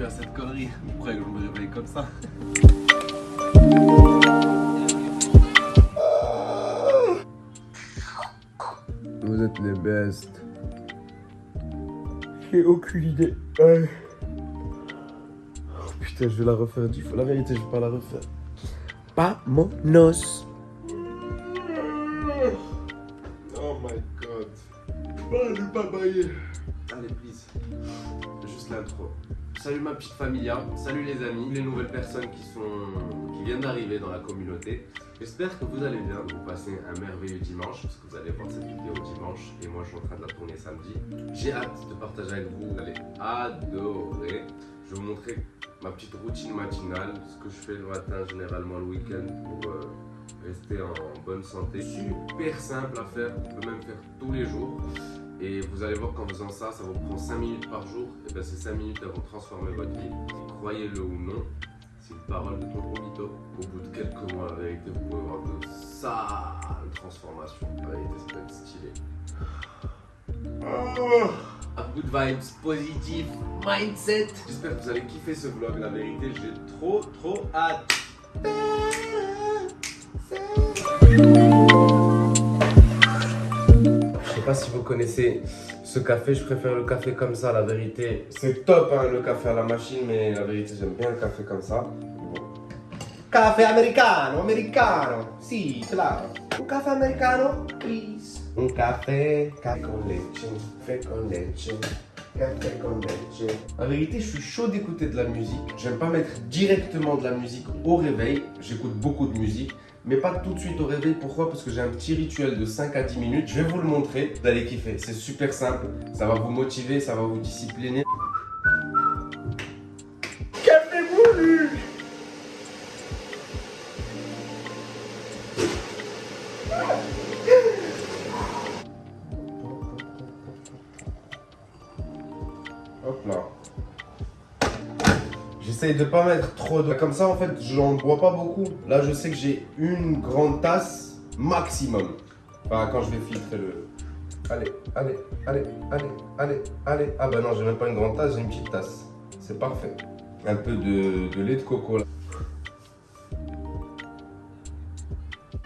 plus à cette connerie. Pourquoi que je me réveille comme ça? Vous êtes les best. J'ai aucune idée. Ouais. Oh, putain, je vais la refaire dix fois. La vérité, je vais pas la refaire. Pas mon os. Oh my god. Oh, je vais pas bailler. Allez, please. Salut ma petite familia, salut les amis, les nouvelles personnes qui sont qui viennent d'arriver dans la communauté. J'espère que vous allez bien, vous passez un merveilleux dimanche, parce que vous allez voir cette vidéo dimanche, et moi je suis en train de la tourner samedi. J'ai hâte de partager avec vous, vous allez adorer. Je vais vous montrer ma petite routine matinale, ce que je fais le matin, généralement le week-end, pour euh, rester en bonne santé. Super simple à faire, on peut même faire tous les jours. Et vous allez voir qu'en faisant ça, ça vous prend 5 minutes par jour. Et bien ces 5 minutes, elles vont transformer votre vie. Croyez-le ou non, c'est une parole de ton Vito. Au bout de quelques mois, la vérité, vous pouvez voir de sales transformations. La vérité, ça peut être stylé. A good vibes, positive mindset. J'espère que vous allez kiffer ce vlog. La vérité, j'ai trop, trop hâte. Pas si vous connaissez ce café, je préfère le café comme ça, la vérité. C'est top hein, le café à la machine, mais la vérité j'aime bien le café comme ça. Café americano, americano, si, claro. Un café americano, please. Un café, café con leche, café con leche. Café con leche. La vérité, je suis chaud d'écouter de la musique. J'aime pas mettre directement de la musique au réveil. J'écoute beaucoup de musique mais pas tout de suite au réveil. Pourquoi? Parce que j'ai un petit rituel de 5 à 10 minutes. Je vais vous le montrer. Vous allez kiffer. C'est super simple. Ça va vous motiver, ça va vous discipliner. De pas mettre trop de... Comme ça, en fait, j'en bois pas beaucoup. Là, je sais que j'ai une grande tasse maximum. Enfin, quand je vais filtrer le... Allez, allez, allez, allez, allez, allez. Ah bah non, j'ai même pas une grande tasse, j'ai une petite tasse. C'est parfait. Un peu de, de lait de coco là.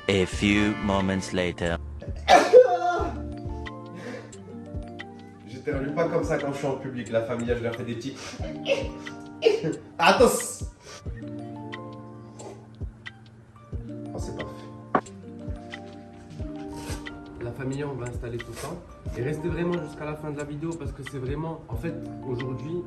A few moments later. Pas comme ça quand je suis en public. La famille, je leur fais des petits... Attention Oh, c'est parfait. La famille, on va installer tout ça. Et restez vraiment jusqu'à la fin de la vidéo parce que c'est vraiment... En fait, aujourd'hui,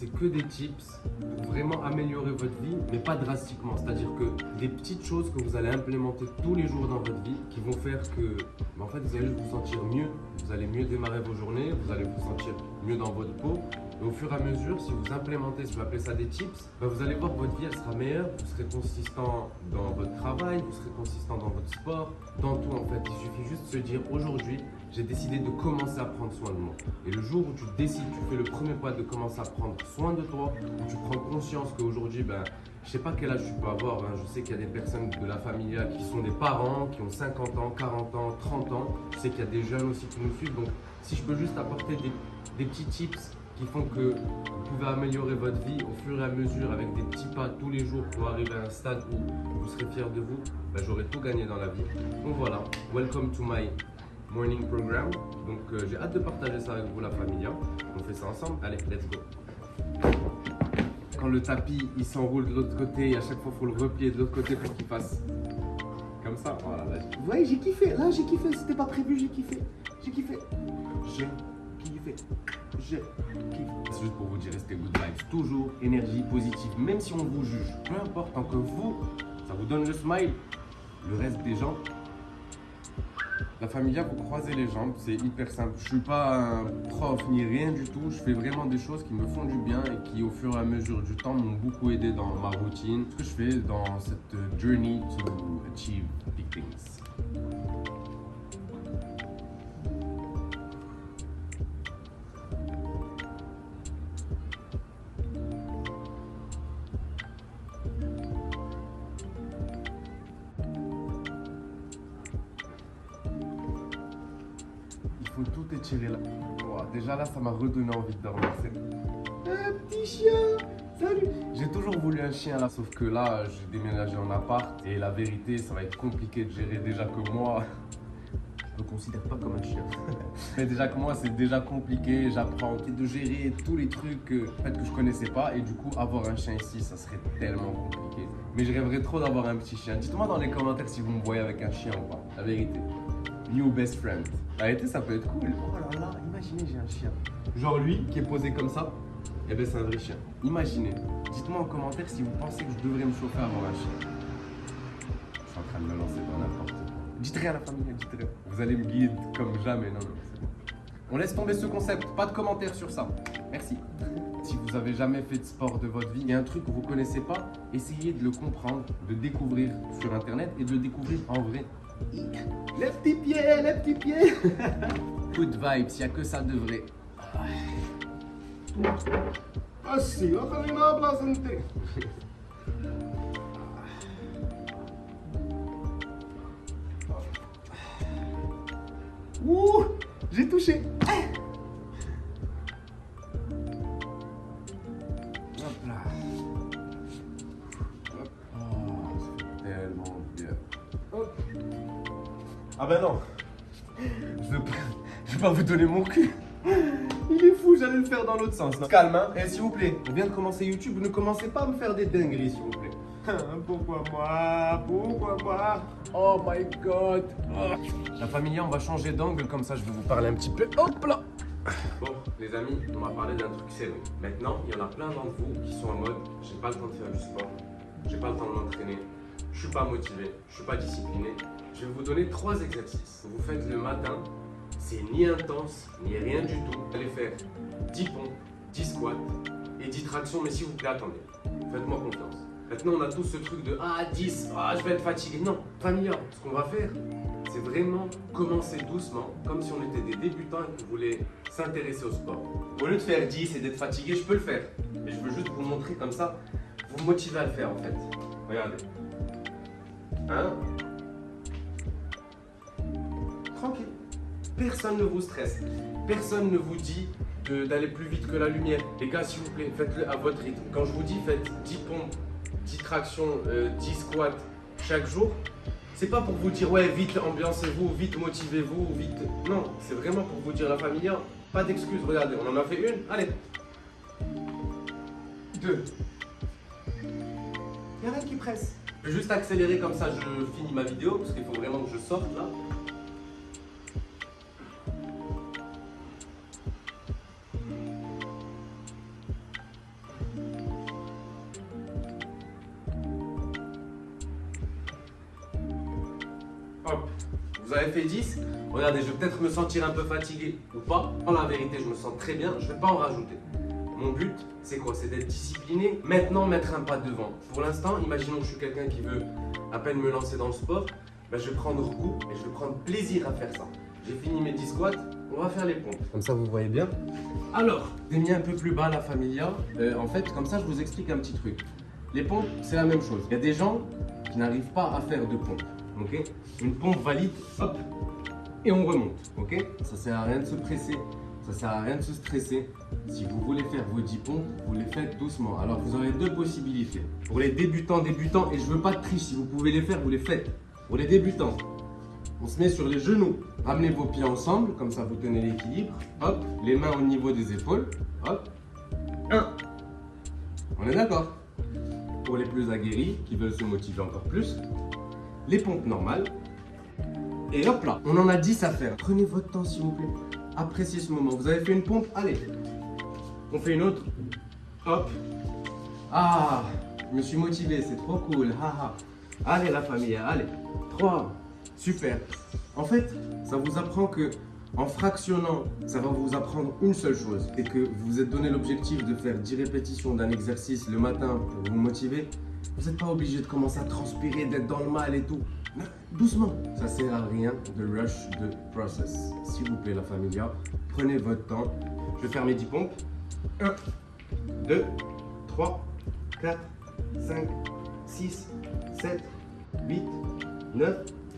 c'est que des tips pour vraiment améliorer votre vie, mais pas drastiquement. C'est-à-dire que des petites choses que vous allez implémenter tous les jours dans votre vie qui vont faire que, en fait, vous allez vous sentir mieux. Vous allez mieux démarrer vos journées, vous allez vous sentir mieux dans votre peau. Et au fur et à mesure, si vous implémentez, si je vais appeler ça des tips, bah, vous allez voir que votre vie elle sera meilleure, vous serez consistant dans votre travail, vous serez consistant dans votre sport, dans tout en fait. Il suffit juste de se dire aujourd'hui, j'ai décidé de commencer à prendre soin de moi. Et le jour où tu décides, tu fais le premier pas de commencer à prendre soin de toi, où tu prends conscience qu'aujourd'hui, ben, je sais pas quel âge tu peux avoir, hein. je sais qu'il y a des personnes de la famille qui sont des parents, qui ont 50 ans, 40 ans, 30 ans, je sais qu'il y a des jeunes aussi qui nous suivent, donc si je peux juste apporter des, des petits tips qui font que vous pouvez améliorer votre vie au fur et à mesure avec des petits pas tous les jours pour arriver à un stade où vous serez fier de vous, ben, j'aurai tout gagné dans la vie. Donc voilà, welcome to my morning program. Donc euh, j'ai hâte de partager ça avec vous la famille. On fait ça ensemble. Allez, let's go. Quand le tapis il s'enroule de l'autre côté, et à chaque fois il faut le replier de l'autre côté pour qu'il fasse comme ça. Voilà, là, vous voyez, j'ai kiffé. Là, j'ai kiffé. C'était pas prévu, j'ai kiffé. J'ai kiffé. J'ai kiffé. J'ai kiffé. C'est juste pour vous dire, restez good vibes. Toujours énergie positive, même si on vous juge. Peu importe, tant que vous, ça vous donne le smile. Le reste des gens, la familia, vous croisez les jambes, c'est hyper simple. Je suis pas un prof ni rien du tout. Je fais vraiment des choses qui me font du bien et qui, au fur et à mesure du temps, m'ont beaucoup aidé dans ma routine. Ce que je fais dans cette journey to achieve big things. Déjà là, ça m'a redonné envie de dormir. Un petit chien. Salut J'ai toujours voulu un chien là, sauf que là, j'ai déménagé en appart et la vérité, ça va être compliqué de gérer déjà que moi. Je me considère pas comme un chien. Mais déjà que moi, c'est déjà compliqué. J'apprends de gérer tous les trucs euh, en fait, que je connaissais pas. Et du coup, avoir un chien ici, ça serait tellement compliqué. Mais je rêverais trop d'avoir un petit chien. Dites-moi dans les commentaires si vous me voyez avec un chien ou pas. La vérité. New best friend. La vérité, ça peut être cool. Oh là là, imaginez, j'ai un chien. Genre lui, qui est posé comme ça. Eh ben, c'est un vrai chien. Imaginez. Dites-moi en commentaire si vous pensez que je devrais me chauffer avoir un chien. Je suis en train de me lancer dans n'importe quoi. Dites rien à la famille, dites rien. Vous allez me guider comme jamais. Non, non, c'est bon. On laisse tomber ce concept. Pas de commentaires sur ça. Merci. Si vous avez jamais fait de sport de votre vie, il y a un truc que vous connaissez pas, essayez de le comprendre, de découvrir sur internet et de le découvrir en vrai. Les petits pieds, les petits pieds Good vibes, il n'y a que ça de vrai. Tem. Ouh J'ai touché ben non Je veux pas, pas vous donner mon cul Il est fou, j'allais le faire dans l'autre sens. Calme, hein Et s'il vous plaît, on vient de commencer YouTube, ne commencez pas à me faire des dingueries, s'il vous plaît. Pourquoi moi? Pourquoi moi? Oh my god. La famille, on va changer d'angle, comme ça je vais vous parler un petit peu. Hop là Bon, les amis, on va parler d'un truc sérieux. Maintenant, il y en a plein d'entre vous qui sont en mode j'ai pas le temps de faire du sport, j'ai pas le temps de m'entraîner, je suis pas motivé, je suis pas discipliné. Je vais vous donner trois exercices. Vous faites le matin, c'est ni intense, ni rien du tout. Vous allez faire 10 pompes, 10 squats et 10 tractions, mais s'il vous plaît, attendez. Faites-moi confiance. Maintenant, on a tous ce truc de Ah, 10, ah, je vais être fatigué. Non, familia, ce qu'on va faire, c'est vraiment commencer doucement, comme si on était des débutants et qu'on voulait s'intéresser au sport. Au lieu de faire 10 et d'être fatigué, je peux le faire. Mais je veux juste vous montrer comme ça, vous motiver à le faire en fait. Regardez. Hein Tranquille. Personne ne vous stresse. Personne ne vous dit d'aller plus vite que la lumière. Les gars, s'il vous plaît, faites-le à votre rythme. Quand je vous dis faites 10 pompes, 10 tractions, euh, 10 squats chaque jour, c'est pas pour vous dire ouais, vite ambiancez-vous, vite motivez-vous, vite. Non, c'est vraiment pour vous dire la famille, hein, pas d'excuses. Regardez, on en a fait une. Allez. Deux. Il a rien qui presse. Je vais juste accélérer comme ça, je finis ma vidéo parce qu'il faut vraiment que je sorte là. Regardez, je vais peut-être me sentir un peu fatigué ou pas. En la vérité, je me sens très bien. Je ne vais pas en rajouter. Mon but, c'est quoi? C'est d'être discipliné. Maintenant, mettre un pas devant. Pour l'instant, imaginons que je suis quelqu'un qui veut à peine me lancer dans le sport. Ben, je vais prendre goût et je vais prendre plaisir à faire ça. J'ai fini mes 10 squats. On va faire les pompes. Comme ça, vous voyez bien. Alors, j'ai mis un peu plus bas la familia. Euh, en fait, comme ça, je vous explique un petit truc. Les pompes, c'est la même chose. Il y a des gens qui n'arrivent pas à faire de pompes. Ok? Une pompe valide, hop, et on remonte. Ok? Ça sert à rien de se presser. Ça sert à rien de se stresser. Si vous voulez faire vos 10 pompes, vous les faites doucement. Alors vous aurez deux possibilités. Pour les débutants, débutants, et je veux pas de triche, si vous pouvez les faire, vous les faites. Pour les débutants, on se met sur les genoux. Ramenez vos pieds ensemble, comme ça vous tenez l'équilibre. Hop, les mains au niveau des épaules. Hop. 1. On est d'accord? Pour les plus aguerris, qui veulent se motiver encore plus, les pompes normales. Et hop là, on en a 10 à faire. Prenez votre temps s'il vous plaît. Appréciez ce moment. Vous avez fait une pompe Allez. On fait une autre. Hop. Ah, je me suis motivé, c'est trop cool. Haha. Allez la famille, allez. 3. Super. En fait, ça vous apprend que en fractionnant, ça va vous apprendre une seule chose. C'est que vous vous êtes donné l'objectif de faire 10 répétitions d'un exercice le matin pour vous motiver. Vous n'êtes pas obligé de commencer à transpirer, d'être dans le mal et tout. Doucement. Ça sert à rien de rush de process. S'il vous plaît, la familia, prenez votre temps. Je vais faire mes 10 pompes. 1, 2, 3, 4, 5, 6, 7, 8, 9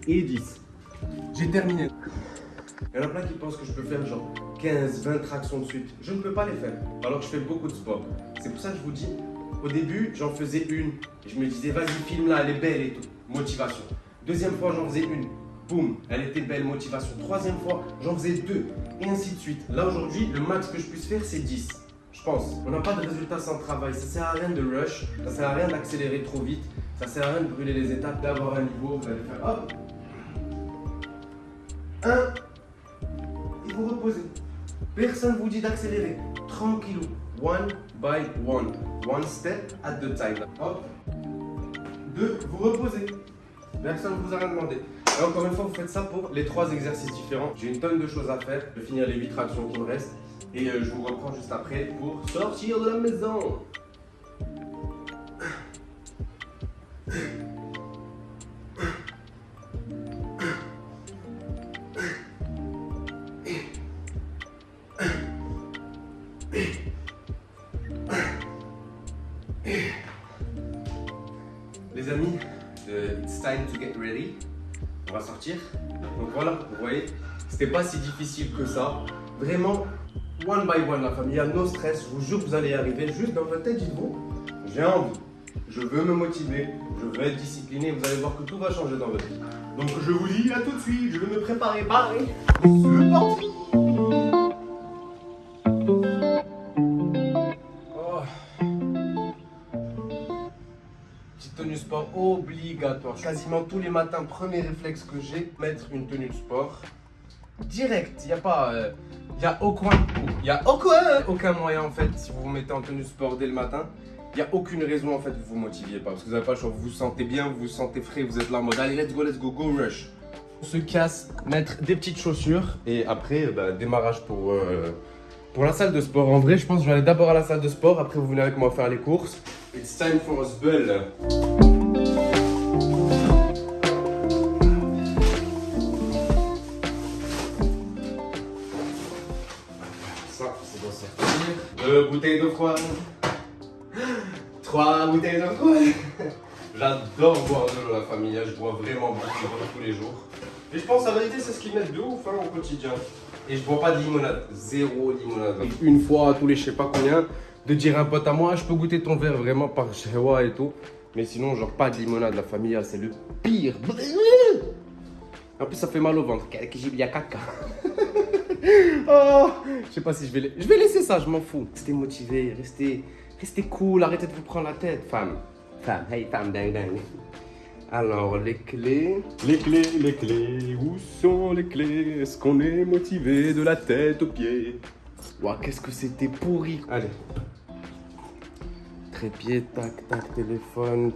et 10. J'ai terminé. Il y en a plein qui pensent que je peux faire genre 15, 20 tractions de suite. Je ne peux pas les faire. Alors que je fais beaucoup de sport. C'est pour ça que je vous dis, Au début, j'en faisais une. Je me disais, vas-y, filme-la, elle est belle et tout. Motivation. Deuxième fois, j'en faisais une. Boum, elle était belle, motivation. Troisième fois, j'en faisais deux. Et ainsi de suite. Là, aujourd'hui, le max que je puisse faire, c'est 10. Je pense. On n'a pas de résultat sans travail. Ça sert à rien de rush. Ça sert à rien d'accélérer trop vite. Ça sert à rien de brûler les étapes, d'avoir un niveau. Vous allez faire hop. Un. Et vous reposez. Personne vous dit d'accélérer. Tranquillou. One by one. One step at the time. Hop. Deux. Vous reposez. Personne ne vous a rien demandé. Et encore une fois, vous faites ça pour les trois exercices différents. J'ai une tonne de choses à faire. Je vais finir les 8 tractions qui me restent. Et euh, je vous reprends juste après pour sortir de la maison. On va sortir. Donc voilà, vous voyez, c'était pas si difficile que ça. Vraiment, one by one, la famille, no stress. Je vous jure que vous allez y arriver. Juste dans votre tête, dites-vous, j'ai envie, je veux me motiver, je veux être discipliné. Vous allez voir que tout va changer dans votre vie. Donc je vous dis à tout de suite, je vais me préparer. Bye. C'est parti. Obligatoire. Quasiment tous les matins, premier réflexe que j'ai, mettre une tenue de sport. Direct, il n'y a pas... Il n'y a aucun, y a aucun, aucun moyen en fait, si vous vous mettez en tenue de sport dès le matin, il n'y a aucune raison en fait vous vous motiviez pas. Parce que vous n'avez pas le choix, vous vous sentez bien, vous vous sentez frais, vous êtes là en mode allez let's go, let's go, go rush. On se casse, mettre des petites chaussures et après bah, démarrage pour, euh, pour la salle de sport. En vrai je pense que je vais aller d'abord à la salle de sport, après vous venez avec moi faire les courses. It's time for spell. Deux bouteilles de froid. Trois bouteilles de froid. J'adore boire de l'eau, la famille. Je bois vraiment beaucoup d'eau tous les jours. Et je pense, la vérité, c'est ce qui m'aide de ouf hein, au quotidien. Et je bois pas de limonade. Zéro limonade. Une fois tous les je sais pas combien, de dire à un pote à moi, je peux goûter ton verre vraiment par chewa et tout. Mais sinon, genre pas de limonade, la famille, c'est le pire. En plus, ça fait mal au ventre. Quelques gibier caca. oh, je sais pas si je vais, la- je vais laisser ça, je m'en fous. Restez motivé, restez, restez cool, arrêtez de vous prendre la tête, femme. Femme, hey femme, ding ding. Alors, les clés. Les clés, les clés, où sont les clés? Est-ce qu'on est motivé de la tête aux pieds? Ouah, qu'est-ce que c'était pourri. Allez. Trépied, tac, tac, téléphone.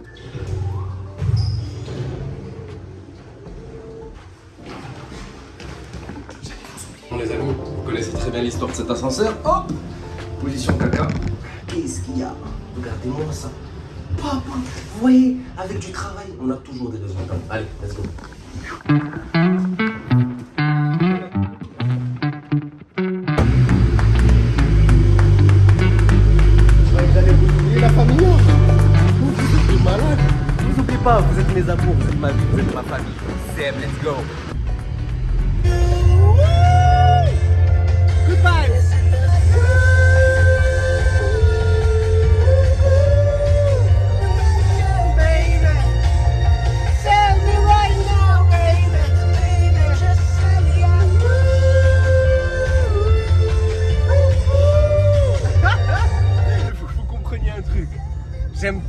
Les amis, vous connaissez très bien l'histoire de cet ascenseur. Hop Position caca. Qu'est-ce qu'il y a? Regardez-moi ça. Papa, vous voyez, avec du travail, on a toujours des résultats. Allez, let's go. Vous êtes mes amours, vous êtes ma vie, vous êtes ma famille. Sam, let's go.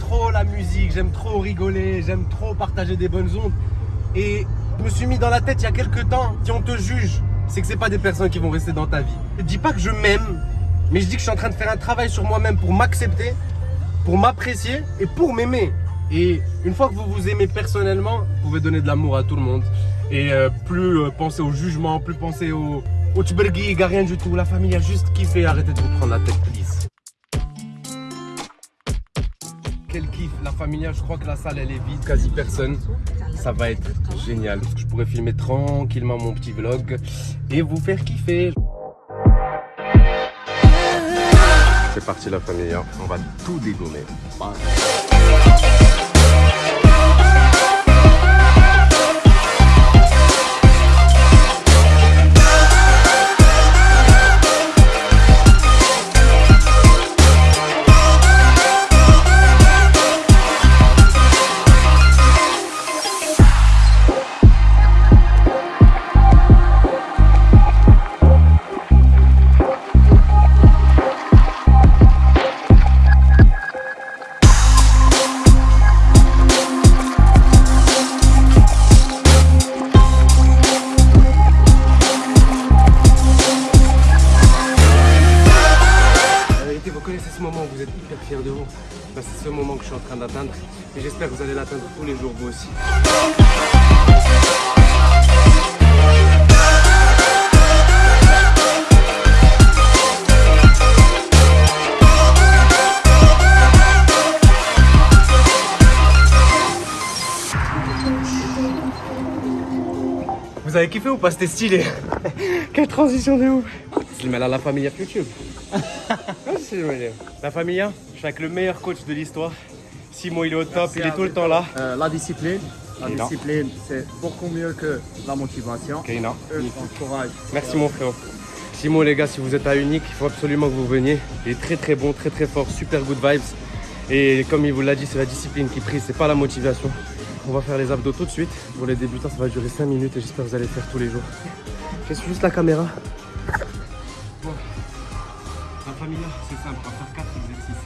Trop la musique, j'aime trop rigoler, j'aime trop partager des bonnes ondes. Et je me suis mis dans la tête il y a quelques temps, si on te juge, c'est que c'est pas des personnes qui vont rester dans ta vie. Je dis pas que je m'aime, mais je dis que je suis en train de faire un travail sur moi-même pour m'accepter, pour m'apprécier et pour m'aimer. Et une fois que vous vous aimez personnellement, vous pouvez donner de l'amour à tout le monde. Et euh, plus euh, penser au jugement, plus penser au, au tchbergui, à rien du tout. La famille a juste kiffé, arrêtez de vous prendre la tête, please. Quel kiff, la familia, je crois que la salle elle est vide, quasi personne. Ça va être génial. Je pourrais filmer tranquillement mon petit vlog et vous faire kiffer. C'est parti la famille, hein. on va tout dégommer. Ou pas C'était stylé. Quelle transition de ouf. Je le mets à la Familia YouTube. Ah, c'est. La Familia, je suis avec le meilleur coach de l'histoire. Simon, il est au top, il est tout le temps là. Euh, la discipline. La discipline, c'est beaucoup mieux que la motivation. Ok, non. Eux, encourage. Merci mon frère. Simon les gars, si vous êtes à Unique, il faut absolument que vous veniez. Il est très très bon, très très fort, super good vibes. Et comme il vous l'a dit, c'est la discipline qui prie, c'est pas la motivation. On va faire les abdos tout de suite. Pour les débutants, ça va durer 5 minutes et j'espère que vous allez le faire tous les jours. Je suis juste la caméra. Bon. La famille là, c'est simple, on va faire 4 exercices.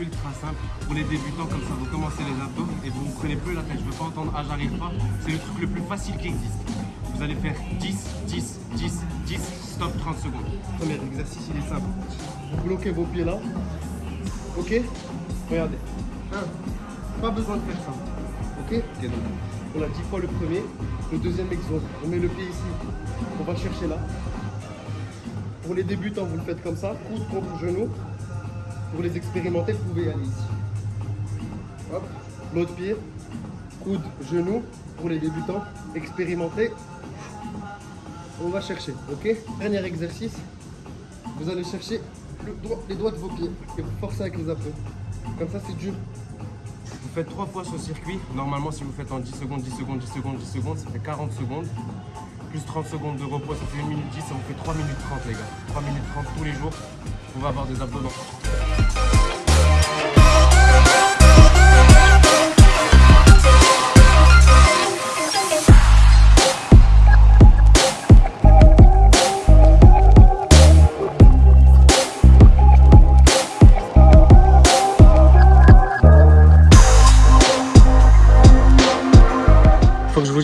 Ultra simple. Pour les débutants, comme ça, vous commencez les abdos et vous ne prenez plus la tête. Je veux pas entendre Ah, j'arrive pas. C'est le truc le plus facile qui existe. Vous allez faire 10, 10, 10, 10, stop 30 secondes. Premier exercice, il est simple. Vous bloquez vos pieds là. Ok? Regardez. 1. Pas besoin de faire ça. On a 10 fois le premier. Le deuxième exo. On met le pied ici. On va chercher là. Pour les débutants, vous le faites comme ça. Coude contre genou. Pour les expérimenter, vous pouvez aller ici. Hop. L'autre pied. Coude, genou. Pour les débutants, expérimenter. On va chercher, ok? Dernier exercice. Vous allez chercher les doigts de vos pieds et vous forcez avec les abdos. Comme ça, c'est dur. Faites trois fois ce circuit. Normalement, si vous faites en 10 secondes, 10 secondes, 10 secondes, 10 secondes, ça fait 40 secondes. Plus 30 secondes de repos, ça fait 1 minute 10, ça vous fait 3 minutes 30 les gars. 3 minutes 30 tous les jours. Vous pouvez avoir des abdos dans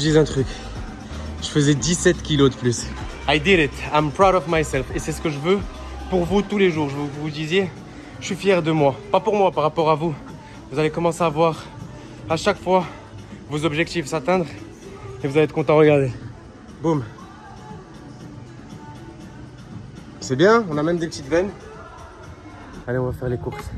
vous dise un truc. Je faisais 17 kilos de plus. I did it. I'm proud of myself. Et c'est ce que je veux pour vous tous les jours. Je veux que vous disiez, je suis fier de moi. Pas pour moi, par rapport à vous. Vous allez commencer à voir à chaque fois vos objectifs s'atteindre. Et vous allez être content. Regardez. Boum. C'est bien. On a même des petites veines. Allez, on va faire les courses.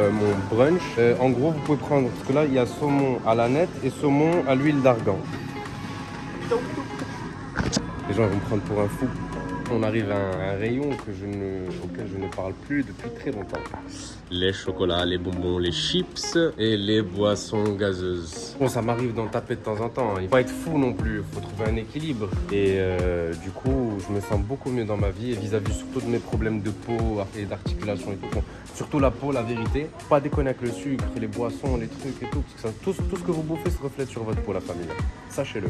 Euh, mon brunch. Euh, en gros, vous pouvez prendre, parce que là, il y a saumon à la nette et saumon à l'huile d'argan. Les gens vont me prendre pour un fou. On arrive à un, un rayon que je ne, auquel je ne parle plus depuis très longtemps. Les chocolats, les bonbons, les chips et les boissons gazeuses. Bon, ça m'arrive d'en taper de temps en temps. hein. Il faut pas être fou non plus. Il faut trouver un équilibre. Et euh, du coup, je me sens beaucoup mieux dans ma vie et vis-à-vis surtout de mes problèmes de peau et d'articulation et tout. Surtout la peau, la vérité. Pas déconner avec le sucre, les boissons, les trucs et tout. Parce que ça- tout, tout ce que vous bouffez se reflète sur votre peau, la famille. Sachez-le.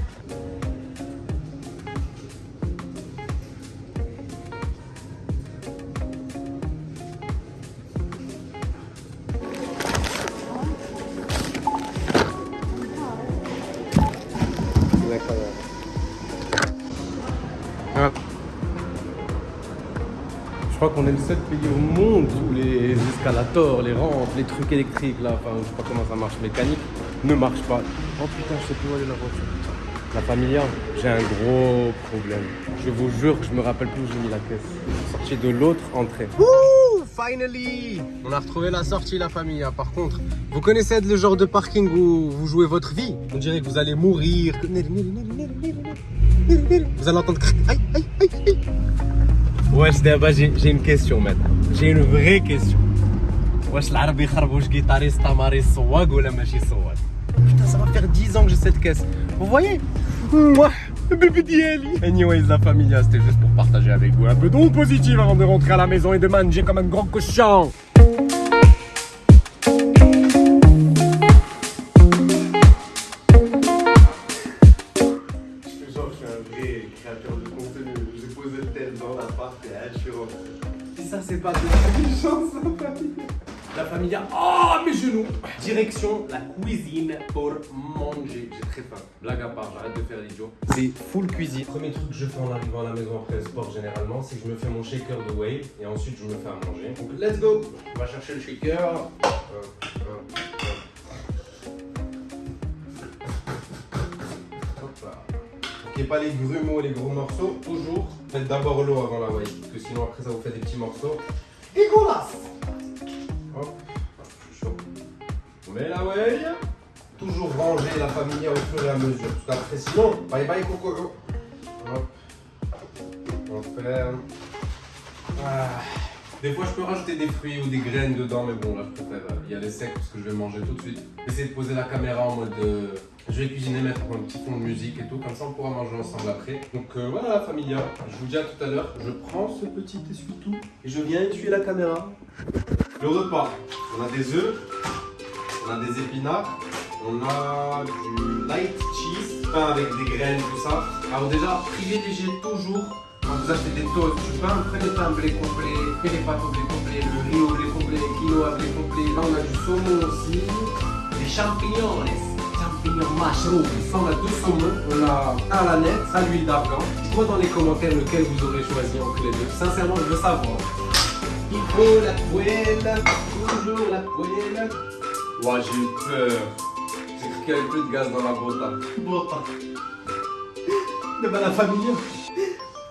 Crois qu'on est le seul pays au monde où les escalators, les rampes, les trucs électriques, là, enfin, je sais pas comment ça marche, mécanique, ne marchent pas. Oh putain, je sais plus où aller la voiture. La familia, j'ai un gros problème. Je vous jure que je me rappelle plus où j'ai mis la caisse. Je suis sorti de l'autre entrée. Wouh, finally On a retrouvé la sortie, la famille. hein. Par contre, vous connaissez le genre de parking où vous jouez votre vie? On dirait que vous allez mourir. Vous allez entendre. Aïe, aïe, aïe, aïe. Wesh, d'abord, j'ai j'ai une question maintenant. J'ai une vraie question. Wesh, l'arabe يخربوش guitariste تماري صواق ولا ماشي صواق Putain, ça va faire 10 ans que j'ai cette caisse. Vous voyez Moi, le bébé d'Yeli. Anyways, la familia, c'était juste pour partager avec vous un peu d'onde positive avant de rentrer à la maison et de manger comme un grand cochon. Direction la cuisine pour manger. J'ai très faim. Blague à part, j'arrête de faire l'idiot. C'est full cuisine. Premier truc que je fais en arrivant à la maison après le sport généralement, c'est que je me fais mon shaker de whey et ensuite je me fais à manger. Donc let's go On va chercher le shaker. Hop. Hop là. Ok, pas les grumeaux, les gros morceaux. Toujours, faites d'abord l'eau avant la whey. Parce que sinon après ça vous fait des petits morceaux. Dégueulasse Hop. Toujours ranger la famille au fur et à mesure. Parce qu'après sinon, bye bye coco. Hop. On ferme. Ah. Des fois, je peux rajouter des fruits ou des graines dedans, mais bon, là, je préfère euh, y aller sec parce que je vais manger tout de suite. Essayer de poser la caméra en mode. euh, je vais cuisiner, mettre un petit fond de musique et tout, comme ça on pourra manger ensemble après. Donc euh, voilà la familia, je vous dis à tout à l'heure, je prends ce petit essuie-tout et je viens essuyer la caméra. Le repas, on a des œufs, on a des épinards, on a du light cheese, pain avec des graines, tout ça. Alors déjà, privilégiez toujours quand vous achetez des toasts du pain, prenez pas un blé complet, prenez les pâtes blé complet, le riz au blé complet, le quinoa au blé complet. Là, on a du saumon aussi, des champignons, champignons mushrooms. On a deux saumons, on a un à la nette, à l'huile d'argan. Dites-moi dans les commentaires lequel vous aurez choisi entre les deux. Sincèrement, je veux savoir. Il faut la poêle, toujours la poêle. Ouah, j'ai eu peur. J'ai cru qu'il y avait plus de gaz dans la bota. Bota. Mais bah la famille,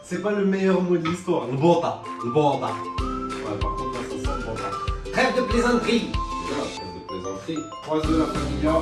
c'est pas le meilleur mot de l'histoire. Le bota. Le bota. Ouais, par contre, là, ça sent le bota. Trêve de plaisanterie. Trêve de plaisanterie. Trois œufs, la familia.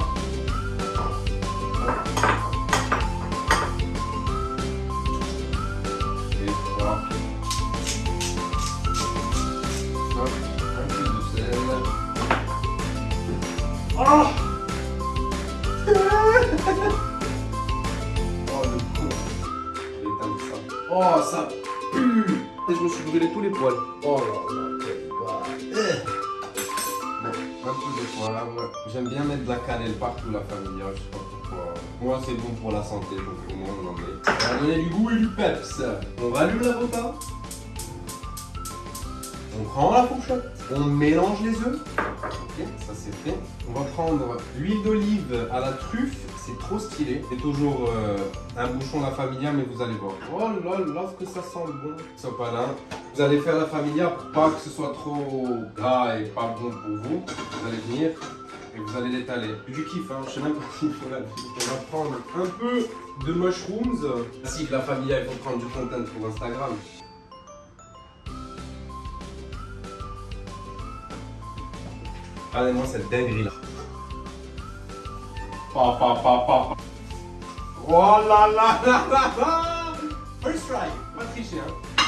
J'aime bien mettre de la cannelle partout la famille, je sais pas pourquoi. Moi c'est bon pour la santé, donc au moins on en met. Ça va donner du goût et du peps. On rallume la bota. On prend la fourchette. On mélange les œufs. Ok, ça c'est fait. On va prendre l'huile d'olive à la truffe. C'est trop stylé. C'est toujours euh, un bouchon la familia, mais vous allez voir. Oh là là, ce que ça sent bon. Sopalin. Vous allez faire la familia pour pas que ce soit trop gras et pas bon pour vous. Vous allez venir et vous allez l'étaler. Du kiff, hein. Je sais même pas faut la On va prendre un peu de mushrooms. Si, la familia, il faut prendre du content pour Instagram. Regardez-moi cette dinguerie là. Pa, pa, pa, pa. Oh là là là là là First try, pas tricher hein.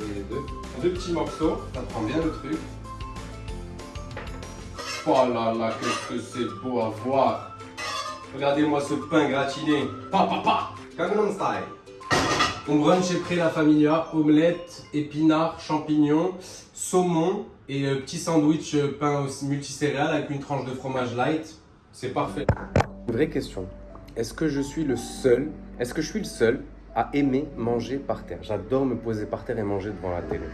Et deux, deux petits morceaux, ça prend bien le truc. Oh là là, qu'est-ce que c'est beau à voir. Regardez-moi ce pain gratiné. Pa, pa, pa. Gangnam Style. Mon brunch est prêt, la familia. Omelette, épinards, champignons, saumon et euh, petit sandwich euh, pain au- multicéréales avec une tranche de fromage light. C'est parfait. Vraie question. Est-ce que je suis le seul, est-ce que je suis le seul à aimer manger par terre? J'adore me poser par terre et manger devant la télé.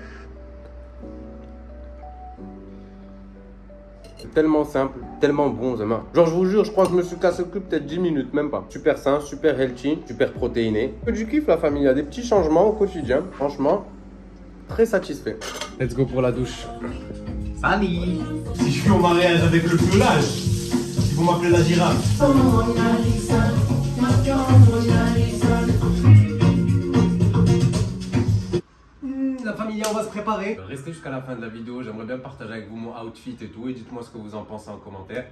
C'est tellement simple, tellement bon, Zama. Genre, je vous jure, je crois que je me suis cassé le cul peut-être 10 minutes, même pas. Super sain, super healthy, super protéiné. Que du kiff, la famille. Il y a des petits changements au quotidien. Franchement, très satisfait. Let's go pour la douche. Salut Si je suis en mariage avec le pelage, ils vont m'appeler la girafe. On va se préparer. Restez jusqu'à la fin de la vidéo. J'aimerais bien partager avec vous mon outfit et tout. Et dites-moi ce que vous en pensez en commentaire.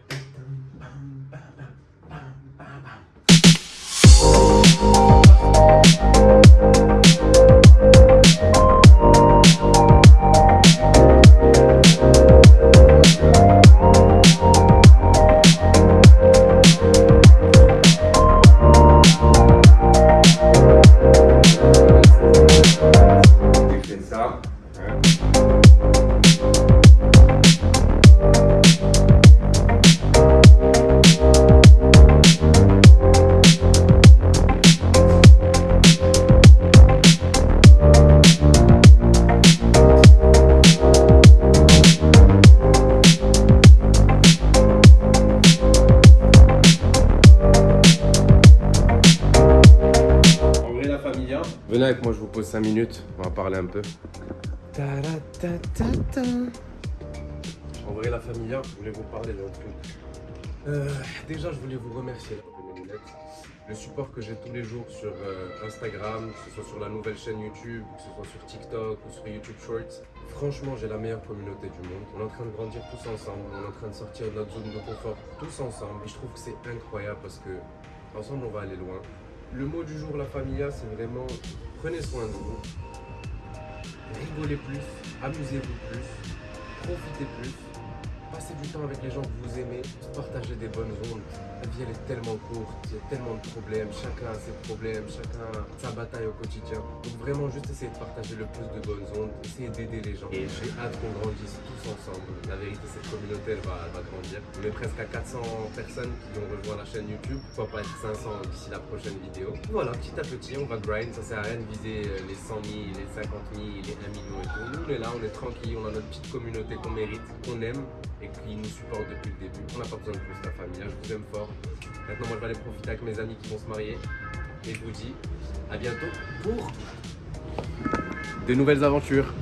5 minutes. On va parler un peu. Ta-ra-ta-ta-ta. En vrai, la familia, je voulais vous parler d'un truc. Euh, déjà, je voulais vous remercier pour mes lunettes. Le support que j'ai tous les jours sur euh, Instagram, que ce soit sur la nouvelle chaîne YouTube, que ce soit sur TikTok ou sur YouTube Shorts. Franchement, j'ai la meilleure communauté du monde. On est en train de grandir tous ensemble. On est en train de sortir de notre zone de confort tous ensemble. Et je trouve que c'est incroyable parce que ensemble, on va aller loin. Le mot du jour, la familia, c'est vraiment prenez soin de vous. Rigolez plus, amusez-vous plus, profitez plus, passez du temps avec les gens que vous aimez, partagez des bonnes ondes. La vie elle est tellement courte, il y a tellement de problèmes, chacun a ses problèmes, chacun a sa bataille au quotidien. Donc vraiment juste essayez de partager le plus de bonnes ondes, essayez d'aider les gens. Et j'ai hâte qu'on grandisse tous ensemble. La vérité cette communauté elle va, elle va grandir. On est presque à 400 personnes qui ont rejoint la chaîne YouTube, pourquoi pas être 500 d'ici la prochaine vidéo. Voilà, petit à petit on va grind, ça sert à rien de viser euh, les 100 000, les 50 000, les 1 million et tout. Nous on est là, on est tranquille, on a notre petite communauté qu'on mérite, qu'on aime et qui nous supporte depuis le début. On n'a pas besoin de plus la famille, hein, je vous aime fort. Maintenant, moi, je vais aller profiter avec mes amis qui vont se marier. Et je vous dis à bientôt pour de nouvelles aventures.